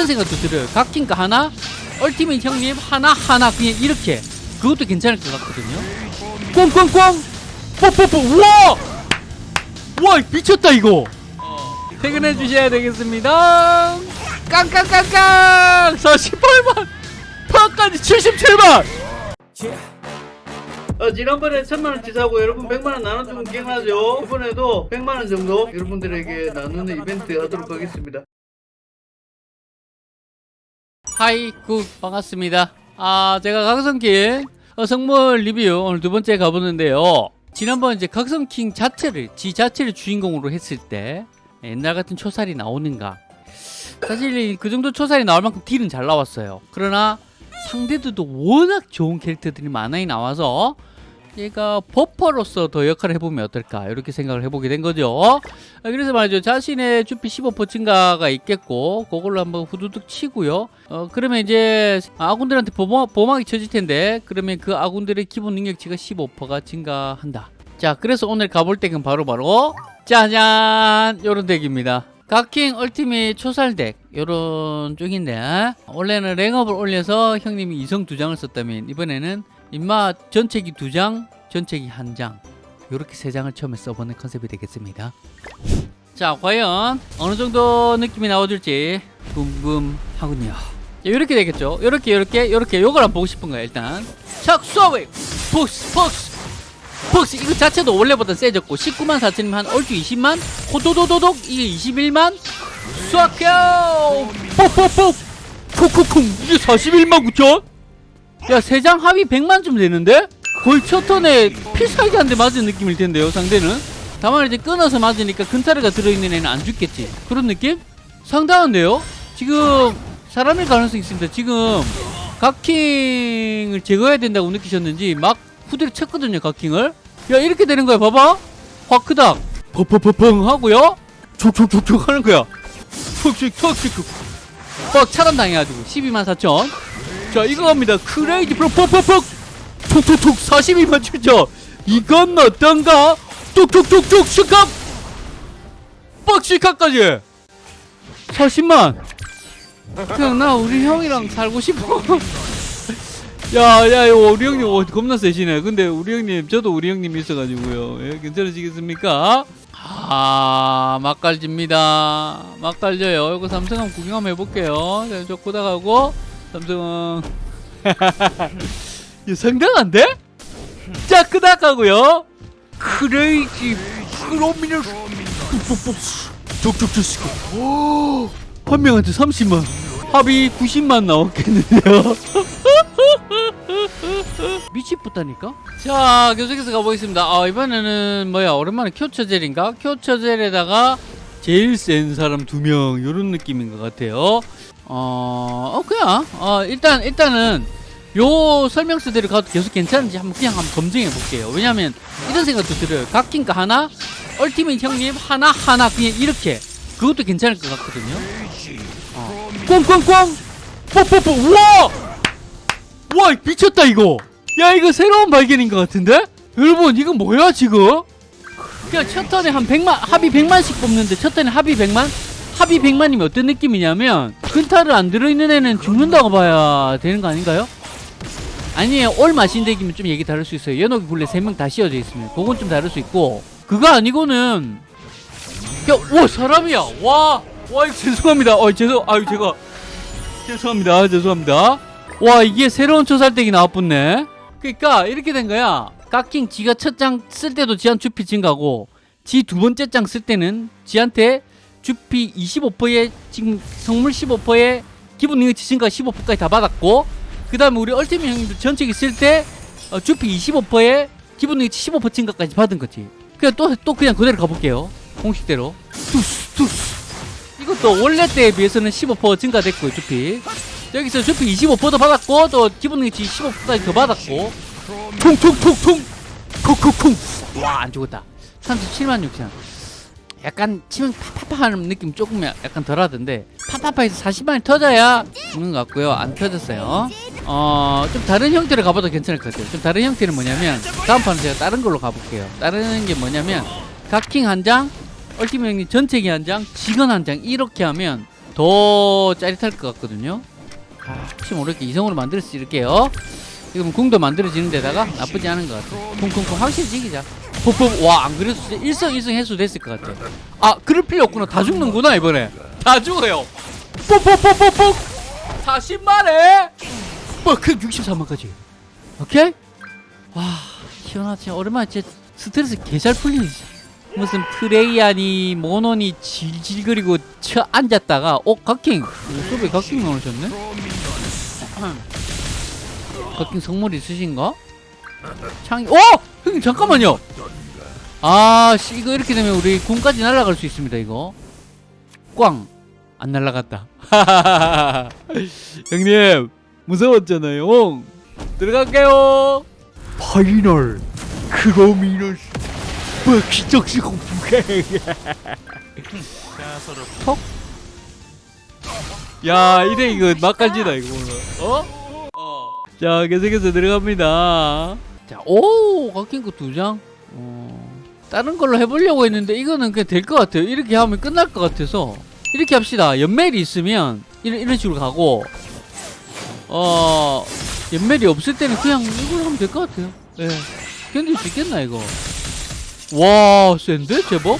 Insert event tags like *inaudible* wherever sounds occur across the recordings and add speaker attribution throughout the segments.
Speaker 1: 이런 생각도 들어요. 각킹가 하나 얼티밋 형님 하나 하나 그냥 이렇게. 그것도 괜찮을 것 같거든요. 꽝꽝꽝 뽀뽀뽀! 우와! 와 미쳤다 이거! 퇴근해 주셔야 되겠습니다. 깡깡깡깡! 48만! 파까지 77만! 어, 지난번에 천만원치 사고 여러분 100만원 나눠주면 기억나죠? 이번에도 100만원 정도 여러분들에게 나누는 이벤트 하도록 하겠습니다 hi good 반갑습니다. 아 제가 각성킹 어, 성물 리뷰 오늘 두 번째 가보는데요. 지난번 이제 각성킹 자체를 지 자체를 주인공으로 했을 때 옛날 같은 초살이 나오는가? 사실 그 정도 초살이 나올 만큼 딜은 잘 나왔어요. 그러나 상대들도 워낙 좋은 캐릭터들이 많이 나와서 얘가 버퍼로서 더 역할을 해보면 어떨까? 이렇게 생각을 해보게 된 거죠. 아, 그래서 말이죠. 자신의 주피 15% 증가가 있겠고 그걸로 한번 후두둑 치고요. 어 그러면 이제 아군들한테 보마, 보막이 쳐질 텐데 그러면 그 아군들의 기본 능력치가 15%가 증가한다. 자 그래서 오늘 가볼 덱은 바로바로 짜잔! 요런 덱입니다. 각킹 얼티밋 초살 덱 요런 쪽인데 원래는 랭업을 올려서 형님이 이성 두 장을 썼다면 이번에는 입맛 전체기 두 장, 전체기 한 장. 이렇게 세 장을 처음에 써보는 컨셉이 되겠습니다. 자, 과연 어느 정도 느낌이 나와줄지 궁금하군요. 이렇게 되겠죠. 이렇게 이렇게 이렇게 요걸 한번 보고 싶은 거야 일단. 착 쏘웨 폭스 폭스 폭스 이거 자체도 원래보다 세졌고 19만 4천이면 한 얼추 20만 호도도도독 이게 21만 쏴켜 뽁뽁뽁 콕콕콕 이게 41만 9천 야, 세장 합이 100만쯤 되는데? 거의 첫 턴에 필살기 한대 맞은 느낌일 텐데요, 상대는? 다만 이제 끊어서 맞으니까 근타르가 들어있는 애는 안 죽겠지. 그런 느낌? 상당한데요? 지금 사람일 가능성이 있습니다. 지금 각킹을 제거해야 된다고 느끼셨는지 막 후드를 쳤거든요, 각킹을. 야, 이렇게 되는 거야, 봐봐. 화크닥. 펑펑펑펑 하고요. 촉촉촉촉 하는 거야. 톡톡 톡톡. 빡 차단당해가지고 12만 4천. 자 이거 갑니다. 크레이지 프로 퍽퍽퍽 톡톡톡 42만 7천. 이건 어떤가? 톡톡톡톡 슈캅 뻑 슈캅까지. 40만. 그냥 나 우리 형이랑 살고 싶어. *laughs* 야야 이거 우리 형님 어, 겁나 세시네. 근데 우리 형님 저도 우리 형님 있어가지고요. 예, 괜찮으시겠습니까 아 막갈집니다. 막갈져요. 이거 삼성 한번 구경 한번 해볼게요. 자, 저 고다가고 삼성은. *laughs* 이 상당한데? 자 끄닥하고요. 크레이지. 크로미널 족족족 한 명한테 30만. 합이 90만 나왔겠는데요 *laughs* *laughs* 미치겠다니까 자 계속해서 가보겠습니다 아 이번에는 뭐야 오랜만에 큐처젤인가 큐처젤에다가 제일 센 사람 두명 요런 느낌인 것 같아요 어, 어 그냥 어 일단 일단은 요 설명서대로 가도 계속 괜찮은지 한번 그냥 한번 검증해 볼게요. 왜냐면 이런 생각도 들어요. 각킹가 하나, 얼티밋 형님 하나 하나 그냥 이렇게 그것도 괜찮을 것 같거든요. 어. 꽝꽝꽝 뽀뽀뽀 우와 와 미쳤다 이거. 야 이거 새로운 발견인 것 같은데? 여러분 이거 뭐야 지금? 그냥 첫 턴에 한 100만 합이 100만씩 뽑는데 첫 턴에 합이 100만? 합이 100만이면 어떤 느낌이냐면 근타를 안 들어있는 애는 죽는다고 봐야 되는 거 아닌가요? 아니에요 올 마신덱이면 좀 얘기 다를 수 있어요 연옥이 굴레 3명 다 씌워져 있으면 그건 좀 다를 수 있고 그거 아니고는 야와 사람이야 와와 죄송합니다 어 죄송 아유 제가 죄송합니다 아, 죄송합니다 와 이게 새로운 초살덱이 나왔붙네? 그니까 이렇게 된 거야. 깎킹 지가 첫 장 쓸 때도 지한 주피 증가고 지 두 번째 장 쓸 때는 지한테 주피 25%에 지금 성물 15%에 기본 능력치 증가 15%까지 다 받았고 그 다음에 우리 얼티밋 형님도 전체기 쓸때 어, 주피 25%에 기본 능력치 15% 증가까지 받은 거지. 그냥 또, 또 그냥 그대로 가볼게요. 공식대로. 투스 투스. 이것도 원래 때에 비해서는 15% 증가됐고요 주피 여기서 주피 25%도 받았고 또 기본 능력치 15%까지 더 받았고. 통통통통 콩콩콩 와안 죽었다. 37만 6천. 약간 치면 파파파하는 느낌 조금 약간 덜하던데 파파파에서 40만이 터져야 죽는 것 같고요. 안 터졌어요. 어 좀 다른 형태로 가봐도 괜찮을 것 같아요. 좀 다른 형태는 뭐냐면 다음 판은 제가 다른 걸로 가볼게요. 다른 게 뭐냐면 각킹 한장 얼티밋 전체기 한장 직원 한 장 이렇게 하면 더 짜릿할 것 같거든요 아, 혹시 모르게 이성으로 만들 수 있을게요. 지금 궁도 만들어지는 데다가 나쁘지 않은 것 같아. 쿵쿵쿵 확실히 지기자. 푹푹 와안 그래도 진짜 일성 일성 해소 됐을 것 같아. 아 그럴 필요 없구나. 다 죽는구나 이번에. 다 죽어요. 뽁뽁뽁뽁뽁 40만에? 뭐그 63만까지. 오케이? 와 시원하지. 오랜만에 진짜 스트레스 개 잘 풀리지 무슨 프레이아니 모노니 질질거리고 쳐 앉았다가 어 각킹. 수업에 각킹 나오셨네? *clears throat* 각킹 성물 있으신가? 창이 어! 형님 잠깐만요! 아 씨 이거 이렇게 되면 우리 군까지 날아갈 수 있습니다 이거. 꽝! 안 날아갔다. *laughs* 형님 무서웠잖아요. 들어갈게요. 파이널 크로미너스 뭐 기적시공 부해 턱? 야 이래 이거 막간지다 이거 어? 어. 자 계속해서 들어갑니다. 자오! 깎인 거 두장? 어. 다른 걸로 해보려고 했는데 이거는 그냥 될 것 같아요. 이렇게 하면 끝날 것 같아서. 이렇게 합시다. 연멜이 있으면 이런, 이런 식으로 가고. 어 연멜이 없을 때는 그냥 이걸 하면 될 것 같아요. 예. 견딜 수 있겠나 이거 와 센데? 제법?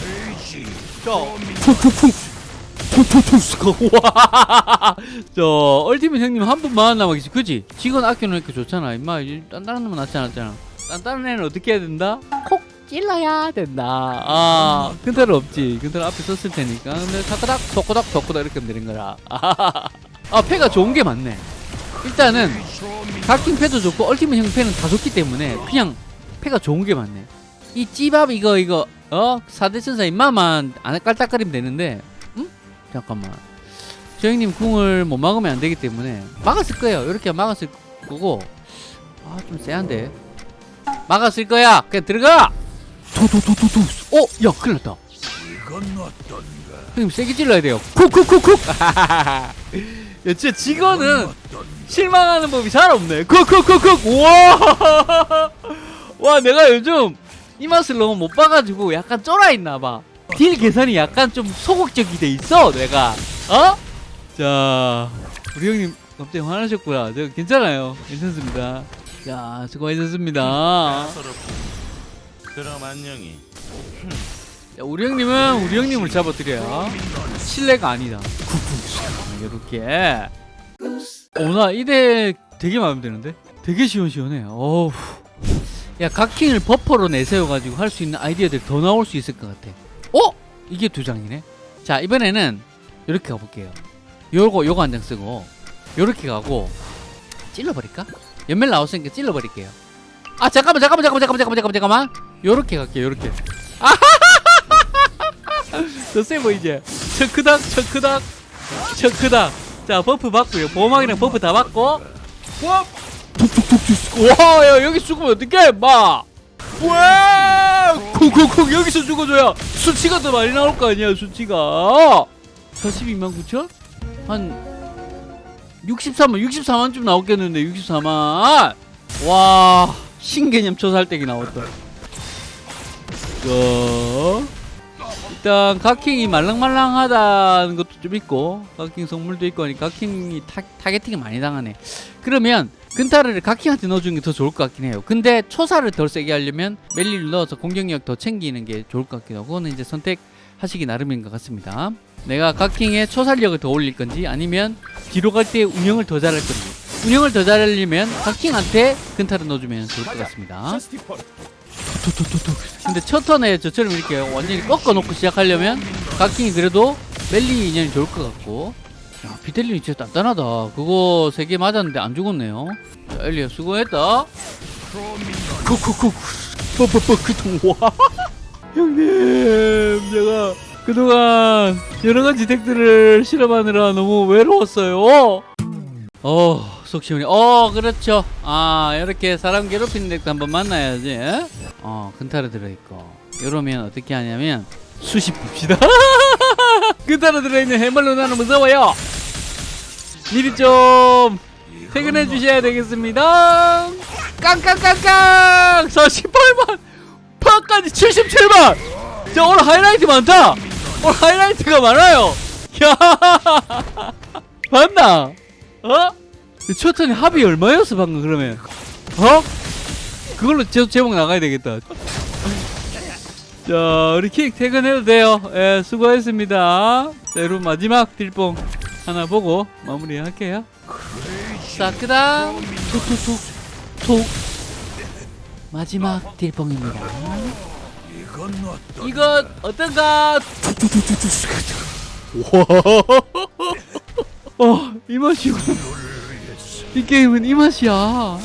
Speaker 1: 자 푹푹푹 푹푹푹 와저 얼티밋 형님 한 분만 남아 계시 그지? 직원 아껴놓으니까 좋잖아. 임마 딴딴한 놈은 낫지 않았잖아. 딴딴한 애는 어떻게 해야 된다? 콕 찔러야 된다. 아 근타는 없지. 근타는 앞에 썼을 테니까. 근데 타카닥 토코닥 토코닥 이렇게 하면 거라. *laughs* 아 패가 좋은 게 맞네. 일단은 각킹 패도 좋고 얼티밋 형 패는 다 좋기 때문에 그냥 패가 좋은 게 맞네 이 찌밥 이거 이거 어? 4대 천사 임마만 안 깔딱거리면 되는데 응? 잠깐만. 저 형님 궁을 못 막으면 안 되기 때문에 막았을 거예요. 이렇게 막았을 거고. 아 좀 쎄한데. 막았을 거야! 그냥 들어가! 도도도도도 어? 야 큰일 났다. 형님 세게 찔러야 돼요. 쿡쿡쿡쿡! *laughs* 야 진짜 직원은 실망하는 법이 잘 없네. 쿡쿡쿡쿡! 우와! *laughs* 와 내가 요즘 이 맛을 너무 못 봐가지고 약간 쫄아 있나봐. 딜 계산이 약간 좀 소극적이 돼 있어 내가. 어? 자 우리 형님 갑자기 화나셨구나. 저 괜찮아요. 괜찮습니다. 자 수고하셨습니다.
Speaker 2: 그럼 안녕히.
Speaker 1: 자, 우리 형님은 우리 형님을 잡아드려야 실례가 아니다. 이렇게. 오나 이대 되게 마음에 드는데? 되게 시원시원해. 어우 야 각킹을 버퍼로 내세워가지고 할 수 있는 아이디어들 더 나올 수 있을 것 같아. 어? 이게 두 장이네? 자 이번에는 이렇게 가볼게요. 요거 요거 한 장 쓰고 요렇게 가고 찔러버릴까? 연멜 나왔으니까 찔러버릴게요. 아 잠깐만 잠깐만 잠깐만 잠깐만 잠깐만 잠깐만 요렇게 갈게요 요렇게. 더세 보이지? 척크닥 척크닥 척크닥. 자 버프 받고요. 보호막이랑 버프 다 받고. 와 툭툭툭툭 와야 여기 죽으면 어떡해 마 와! 쿵쿵쿵 여기서 죽어줘야 수치가 더 많이 나올 거 아니야 수치가 42만 9천? 한 63만 64만쯤 나오겠는데 64만 와 신개념 초살덱이 나왔다 자 일단 각킹이 말랑말랑하다는 것도 좀 있고 각킹 성물도 있고 하니까 각킹이 타, targeting이 많이 당하네. 그러면 근타를 각킹한테 넣어주는 게 더 좋을 것 같긴 해요. 근데 초사를 덜 세게 하려면 멜리를 넣어서 공격력 더 챙기는 게 좋을 것 같기도 하고 그거는 이제 선택하시기 나름인 것 같습니다. 내가 각킹의 초살력을 더 올릴 건지 아니면 뒤로 갈 때 운영을 더 잘할 건지. 운영을 더 잘하려면 각킹한테 근타를 넣어주면 좋을 것 같습니다 툭툭툭툭. 근데 첫 턴에 저처럼 이렇게 완전히 꺾어놓고 시작하려면 각킹이 그래도 멜리 인연이 좋을 것 같고. 야 비텔린이 진짜 단단하다. 그거 세 개 맞았는데 안 죽었네요. 자 엘리야 수고했다. 뻑뻑뻑. 와. *laughs* 형님 제가 그동안 여러가지 덱들을 실험하느라 너무 외로웠어요. 어, 속 시원해. 어, 그렇죠. 아, 이렇게 사람 괴롭히는 덱도 한번 만나야지. 어, 근타로 들어있고. 이러면 어떻게 하냐면, 수십 봅시다. *laughs* 근타로 들어있는 해멀로 나는 무서워요. 미리 좀 퇴근해 주셔야 되겠습니다. 깡깡깡깡! 48만! 파까지 77만! 자, 오늘 하이라이트 많다! 오늘 하이라이트가 많아요! *laughs* 야 *laughs* 봤나? 어? 초턴이 합이 얼마였어 방금 그러면? 어? 그걸로 제, 제목 나가야 되겠다. 자 우리 킥 퇴근해도 돼요. 예 수고했습니다. 자 여러분 마지막 딜뽕 하나 보고 마무리 할게요. 자 그다음 톡톡톡톡 마지막 딜뽕입니다. 이건 어떤가? 와, *laughs* 어, 이 맛이고. 이 게임은 이 맛이야.